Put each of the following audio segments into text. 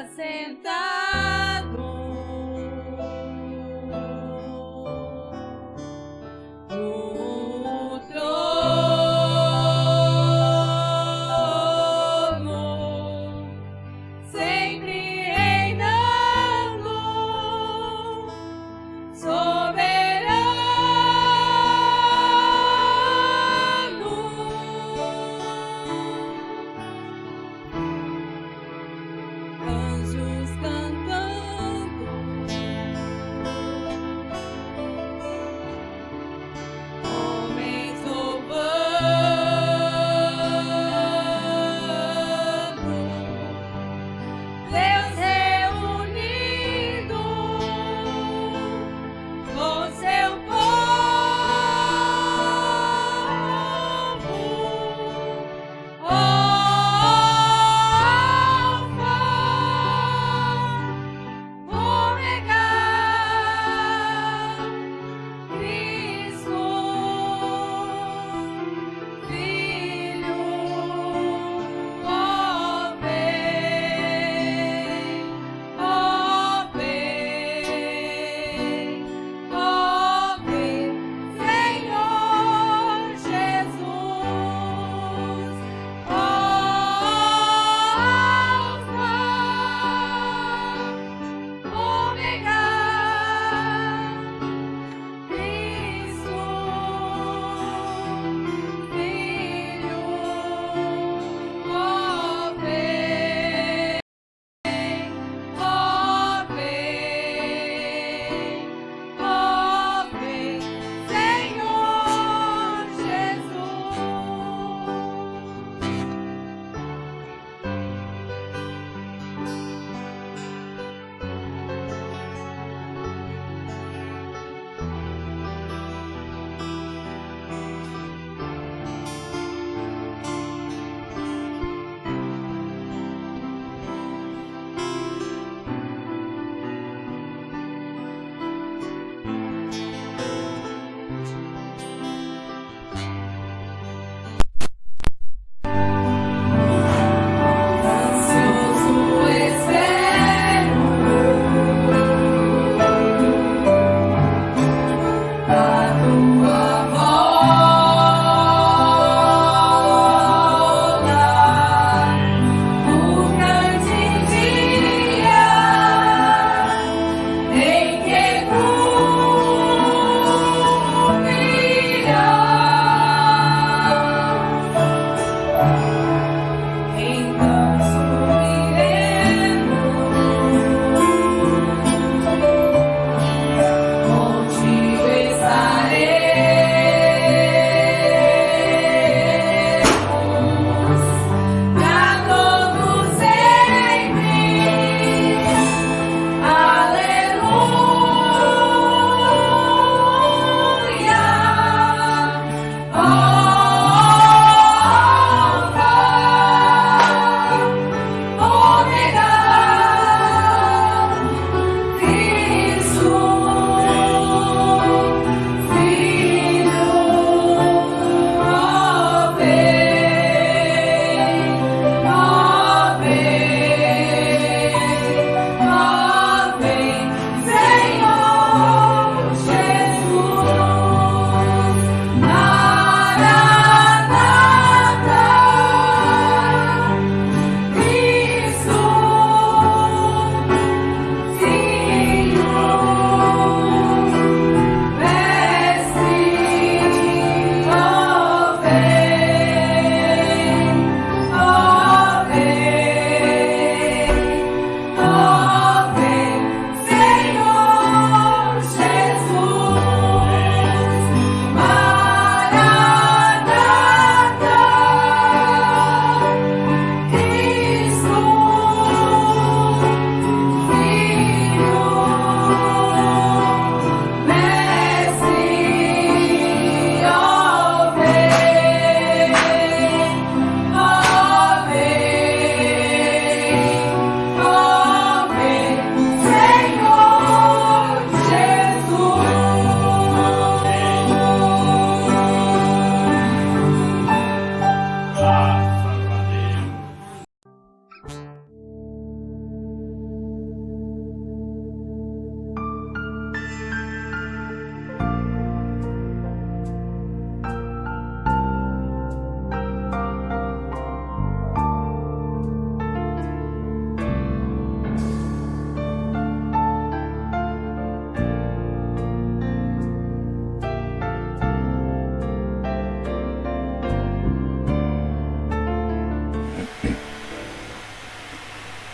acepta.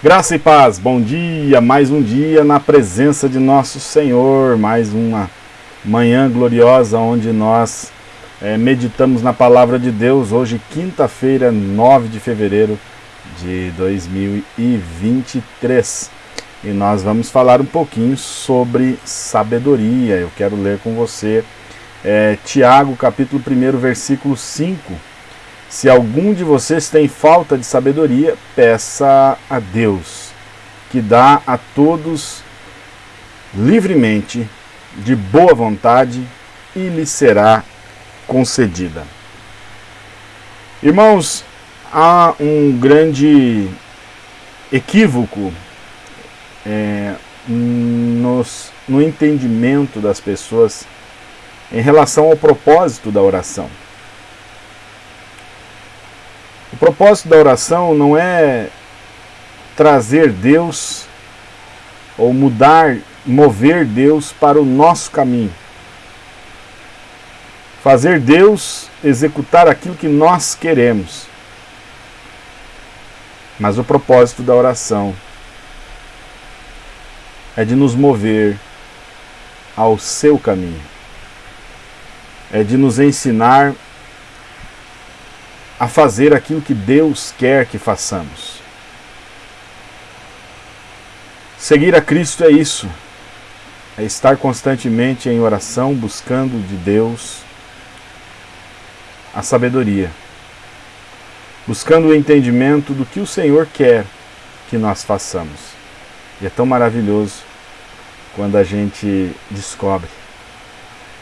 Graça e paz, bom dia, mais um dia na presença de nosso Senhor, mais uma manhã gloriosa onde nós é, meditamos na palavra de Deus, hoje quinta-feira, 9 de fevereiro de 2023. E nós vamos falar um pouquinho sobre sabedoria, eu quero ler com você é, Tiago capítulo 1, versículo 5, se algum de vocês tem falta de sabedoria, peça a Deus, que dá a todos livremente, de boa vontade, e lhe será concedida. Irmãos, há um grande equívoco é, nos, no entendimento das pessoas em relação ao propósito da oração. O propósito da oração não é trazer Deus ou mudar, mover Deus para o nosso caminho. Fazer Deus executar aquilo que nós queremos. Mas o propósito da oração é de nos mover ao seu caminho. É de nos ensinar a fazer aquilo que Deus quer que façamos. Seguir a Cristo é isso, é estar constantemente em oração, buscando de Deus a sabedoria, buscando o entendimento do que o Senhor quer que nós façamos. E é tão maravilhoso quando a gente descobre,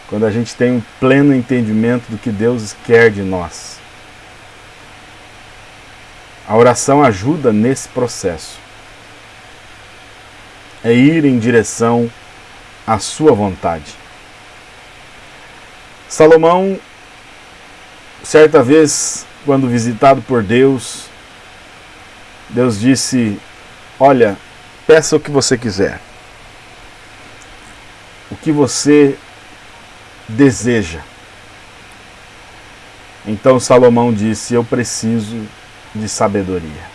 quando a gente tem um pleno entendimento do que Deus quer de nós. A oração ajuda nesse processo. É ir em direção à sua vontade. Salomão, certa vez, quando visitado por Deus, Deus disse: Olha, peça o que você quiser. O que você deseja. Então Salomão disse: Eu preciso de sabedoria.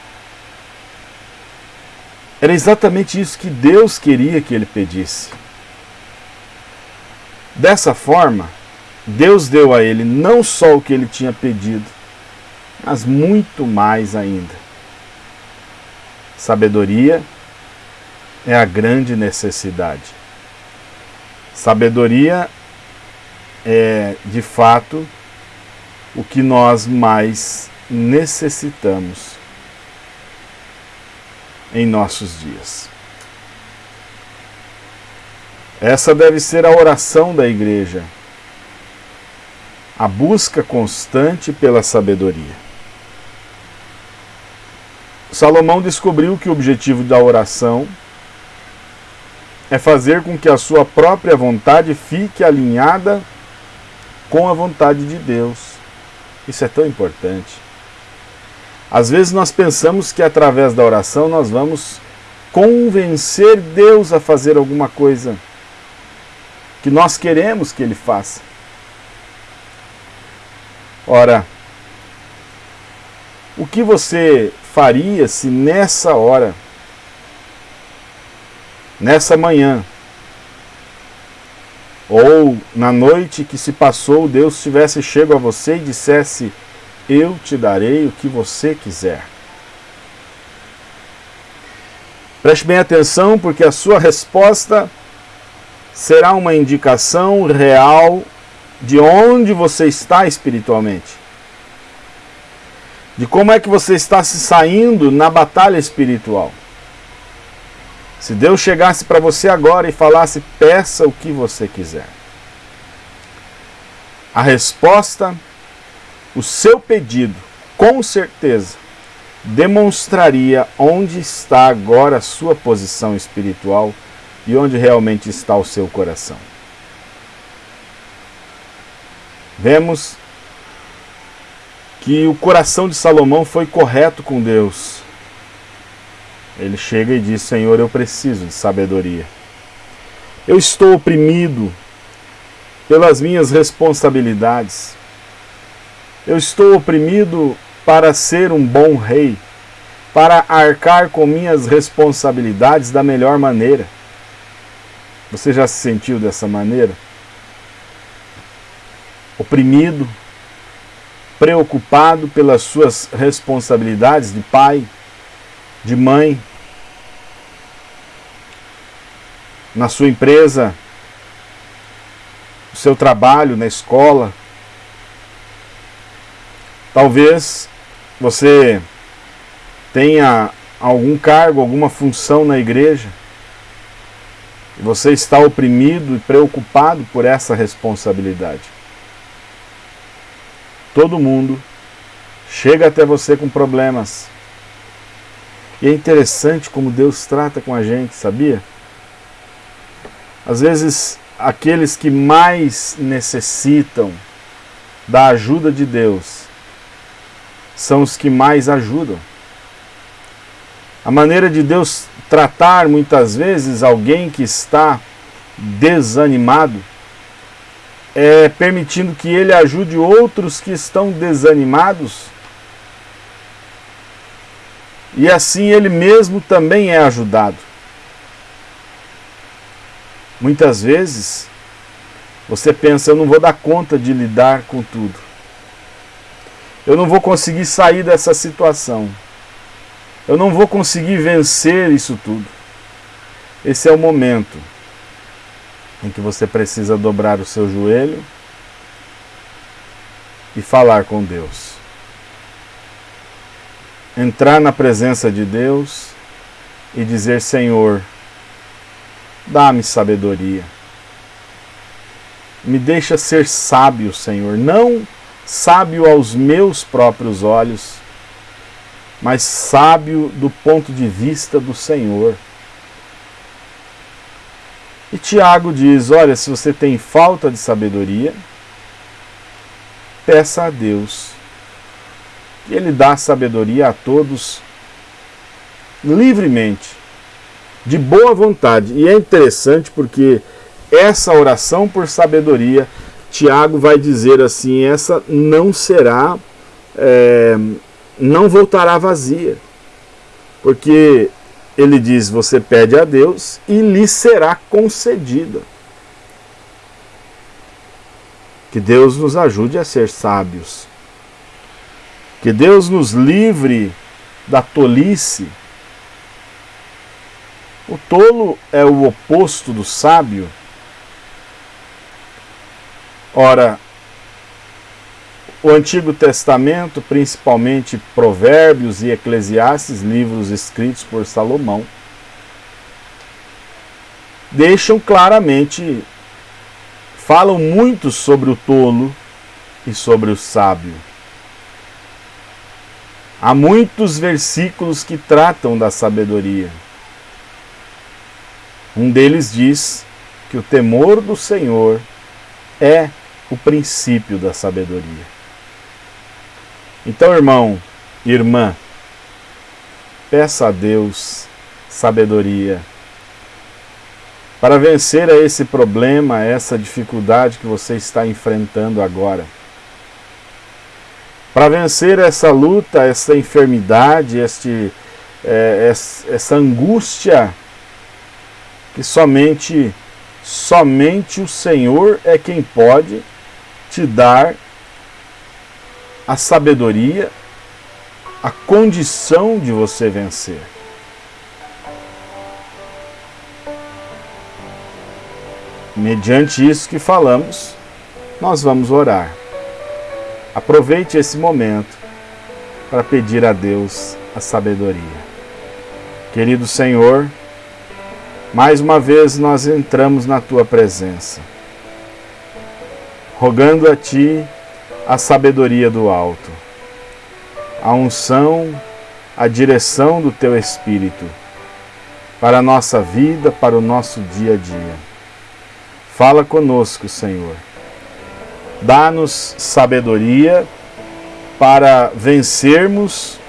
Era exatamente isso que Deus queria que ele pedisse. Dessa forma, Deus deu a ele não só o que ele tinha pedido, mas muito mais ainda. Sabedoria é a grande necessidade. Sabedoria é, de fato, o que nós mais necessitamos em nossos dias. Essa deve ser a oração da igreja, a busca constante pela sabedoria. Salomão descobriu que o objetivo da oração é fazer com que a sua própria vontade fique alinhada com a vontade de Deus. Isso é tão importante. Às vezes nós pensamos que através da oração nós vamos convencer Deus a fazer alguma coisa que nós queremos que Ele faça. Ora, o que você faria se nessa hora, nessa manhã, ou na noite que se passou, Deus tivesse chego a você e dissesse: Eu te darei o que você quiser. Preste bem atenção, porque a sua resposta será uma indicação real de onde você está espiritualmente. De como é que você está se saindo na batalha espiritual. Se Deus chegasse para você agora e falasse, peça o que você quiser. A resposta, o seu pedido, com certeza, demonstraria onde está agora a sua posição espiritual e onde realmente está o seu coração. Vemos que o coração de Salomão foi correto com Deus ele chega e diz: Senhor, eu preciso de sabedoria. Eu estou oprimido pelas minhas responsabilidades. Eu estou oprimido para ser um bom rei, para arcar com minhas responsabilidades da melhor maneira. Você já se sentiu dessa maneira? Oprimido, preocupado pelas suas responsabilidades de pai, de mãe, na sua empresa, no seu trabalho, na escola. Talvez você tenha algum cargo, alguma função na igreja, e você está oprimido e preocupado por essa responsabilidade. Todo mundo chega até você com problemas. E é interessante como Deus trata com a gente, sabia? Às vezes, aqueles que mais necessitam da ajuda de Deus são os que mais ajudam. A maneira de Deus tratar muitas vezes alguém que está desanimado é permitindo que ele ajude outros que estão desanimados e assim ele mesmo também é ajudado. Muitas vezes você pensa, eu não vou dar conta de lidar com tudo. Eu não vou conseguir sair dessa situação. Eu não vou conseguir vencer isso tudo. Esse é o momento em que você precisa dobrar o seu joelho e falar com Deus. Entrar na presença de Deus e dizer: Senhor, dá-me sabedoria. Me deixa ser sábio, Senhor, não sábio aos meus próprios olhos mas sábio do ponto de vista do Senhor. E Tiago diz: Olha, se você tem falta de sabedoria, peça a Deus. E Ele dá sabedoria a todos livremente, de boa vontade. E é interessante porque essa oração por sabedoria, Tiago vai dizer assim: essa não será. É, não voltará vazia. Porque ele diz: Você pede a Deus e lhe será concedida. Que Deus nos ajude a ser sábios. Que Deus nos livre da tolice. O tolo é o oposto do sábio. Ora, o Antigo Testamento, principalmente Provérbios e Eclesiastes, livros escritos por Salomão, deixam claramente, falam muito sobre o tolo e sobre o sábio. Há muitos versículos que tratam da sabedoria. Um deles diz que o temor do Senhor é o princípio da sabedoria. Então, irmão, irmã, peça a Deus sabedoria para vencer a esse problema, a essa dificuldade que você está enfrentando agora. Para vencer essa luta, essa enfermidade, este, é, essa angústia que somente somente o Senhor é quem pode te dar a sabedoria, a condição de você vencer. Mediante isso que falamos, nós vamos orar. Aproveite esse momento para pedir a Deus a sabedoria. Querido Senhor, mais uma vez nós entramos na tua presença, rogando a Ti a sabedoria do alto, a unção, a direção do teu Espírito para a nossa vida, para o nosso dia a dia. Fala conosco, Senhor. Dá-nos sabedoria para vencermos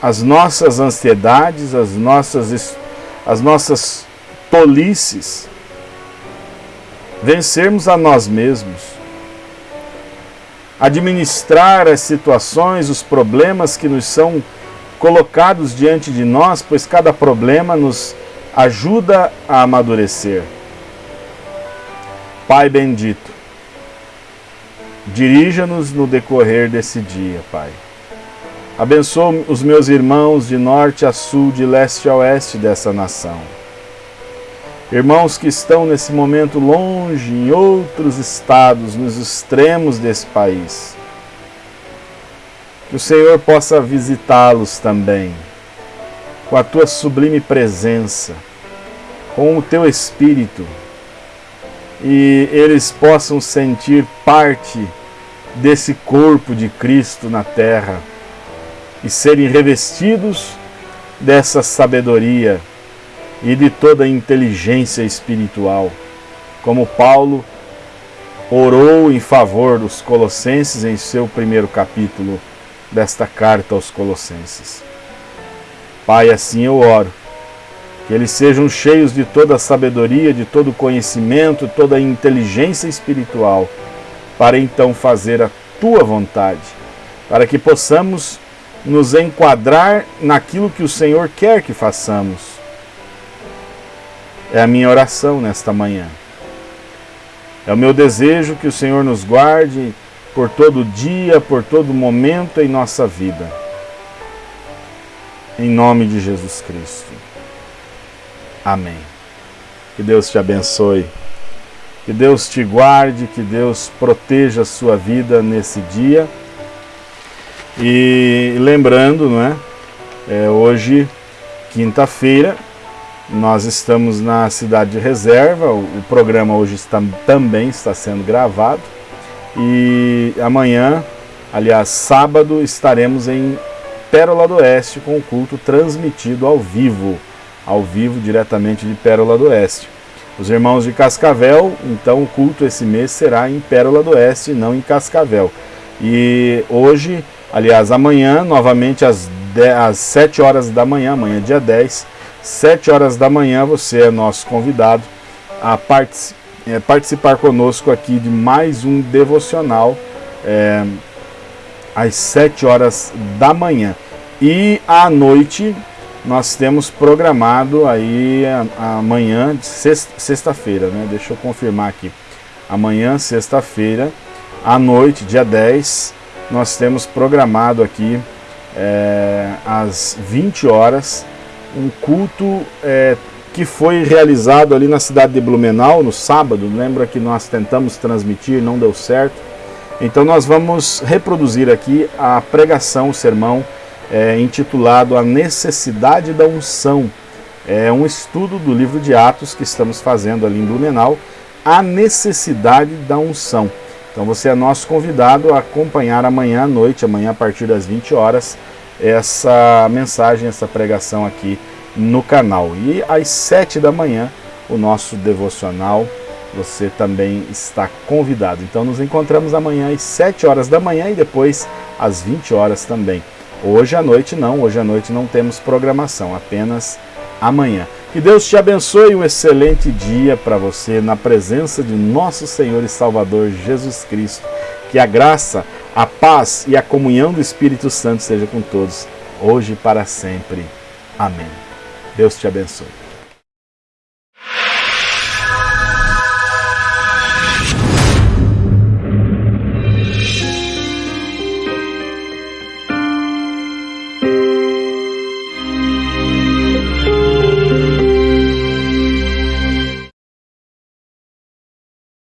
as nossas ansiedades, as nossas, as nossas tolices, vencermos a nós mesmos administrar as situações, os problemas que nos são colocados diante de nós, pois cada problema nos ajuda a amadurecer. Pai bendito, dirija-nos no decorrer desse dia, Pai. Abençoa os meus irmãos de norte a sul, de leste a oeste dessa nação. Irmãos que estão nesse momento longe, em outros estados, nos extremos desse país. Que o Senhor possa visitá-los também, com a tua sublime presença, com o teu espírito, e eles possam sentir parte desse corpo de Cristo na terra e serem revestidos dessa sabedoria e de toda inteligência espiritual, como Paulo orou em favor dos Colossenses em seu primeiro capítulo desta carta aos Colossenses. Pai, assim eu oro, que eles sejam cheios de toda a sabedoria, de todo o conhecimento, toda a inteligência espiritual, para então fazer a tua vontade, para que possamos nos enquadrar naquilo que o Senhor quer que façamos é a minha oração nesta manhã. É o meu desejo que o Senhor nos guarde por todo dia, por todo momento em nossa vida. Em nome de Jesus Cristo. Amém. Que Deus te abençoe. Que Deus te guarde, que Deus proteja a sua vida nesse dia. E lembrando, não é? é hoje, quinta-feira, nós estamos na cidade de reserva, o, programa hoje está, também está sendo gravado e amanhã, aliás, sábado, estaremos em Pérola do Oeste com o culto transmitido ao vivo, ao vivo diretamente de Pérola do Oeste. Os irmãos de Cascavel, então o culto esse mês será em Pérola do Oeste, não em Cascavel. E hoje, aliás, amanhã, novamente às, 10, às 7 horas da manhã, amanhã dia 10, 7 horas da manhã, você é nosso convidado a partic é, participar conosco aqui de mais um devocional é, às 7 horas da manhã. E à noite nós temos programado aí amanhã, sexta-feira, né? Deixa eu confirmar aqui. Amanhã, sexta-feira, à noite, dia 10, nós temos programado aqui é, às 20 horas um culto é, que foi realizado ali na cidade de Blumenau no sábado. Lembra que nós tentamos transmitir, não deu certo. Então nós vamos reproduzir aqui a pregação, o sermão é, intitulado A Necessidade da Unção. É um estudo do livro de Atos que estamos fazendo ali em Blumenau, A Necessidade da Unção. Então você é nosso convidado a acompanhar amanhã à noite, amanhã a partir das 20 horas, essa mensagem, essa pregação aqui no canal. E às 7 da manhã, o nosso devocional, você também está convidado. Então nos encontramos amanhã às 7 horas da manhã e depois às 20 horas também. Hoje à noite não, hoje à noite não temos programação, apenas amanhã. Que Deus te abençoe um excelente dia para você na presença de nosso Senhor e Salvador Jesus Cristo. Que a graça, a paz e a comunhão do Espírito Santo seja com todos, hoje e para sempre. Amém. Deus te abençoe.